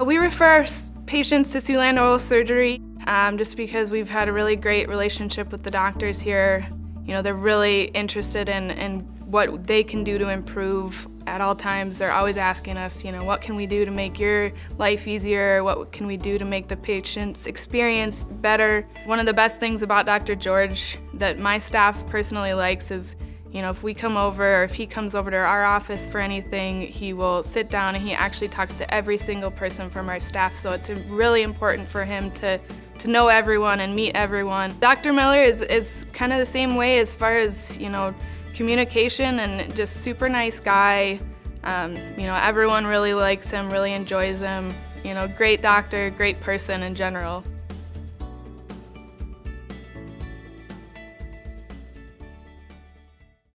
We refer patients to Siouxland Oral Surgery um, just because we've had a really great relationship with the doctors here. You know, they're really interested in, in what they can do to improve at all times. They're always asking us, you know, what can we do to make your life easier? What can we do to make the patient's experience better? One of the best things about Dr. George that my staff personally likes is you know, if we come over or if he comes over to our office for anything, he will sit down and he actually talks to every single person from our staff. So it's really important for him to, to know everyone and meet everyone. Dr. Miller is, is kind of the same way as far as, you know, communication and just super nice guy. Um, you know, everyone really likes him, really enjoys him. You know, great doctor, great person in general.